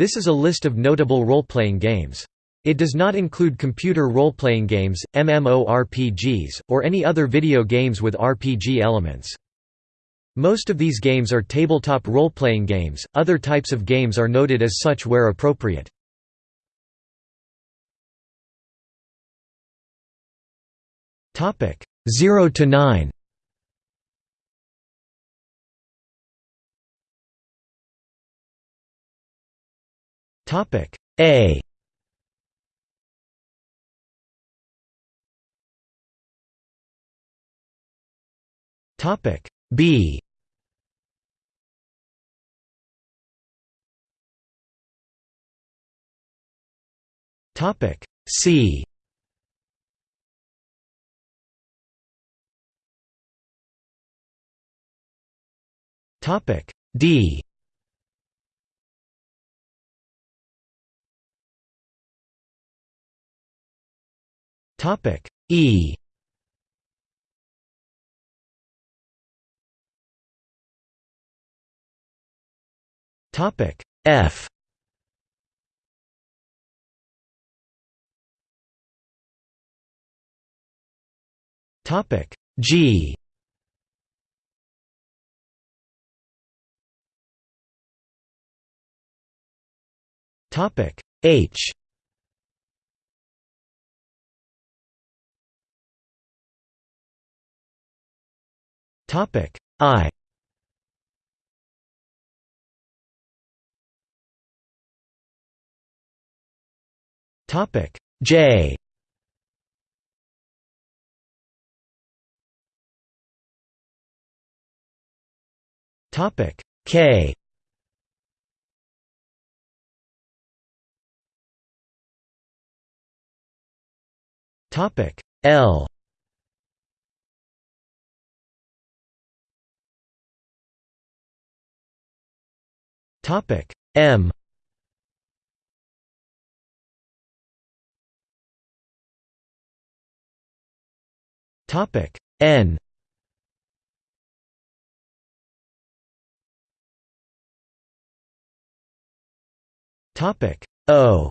This is a list of notable role-playing games. It does not include computer role-playing games, MMORPGs, or any other video games with RPG elements. Most of these games are tabletop role-playing games, other types of games are noted as such where appropriate. 0 to 9. Topic A. Topic B. Topic C. Topic D. Topic E. Topic F. Topic G. Topic H Topic. I. Topic. J. Topic. K. Topic. L Topic. M. Topic. N. Topic. O.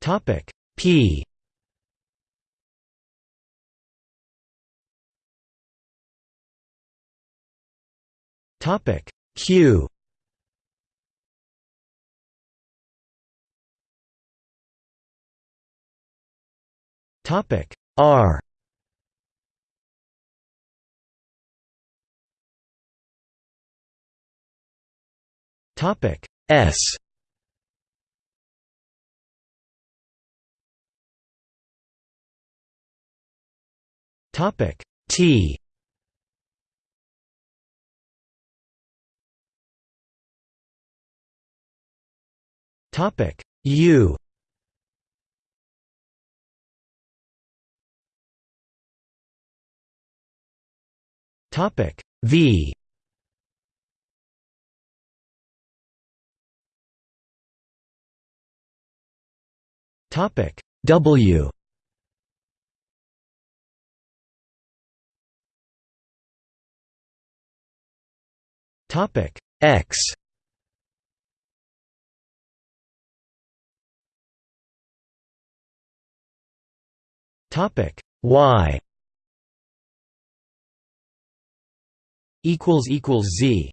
Topic. P Topic. Q. Topic. R. Topic. S. Topic. T Topic. U. Topic. V. Topic. W. Topic. X Topic. Y. Equals equals Z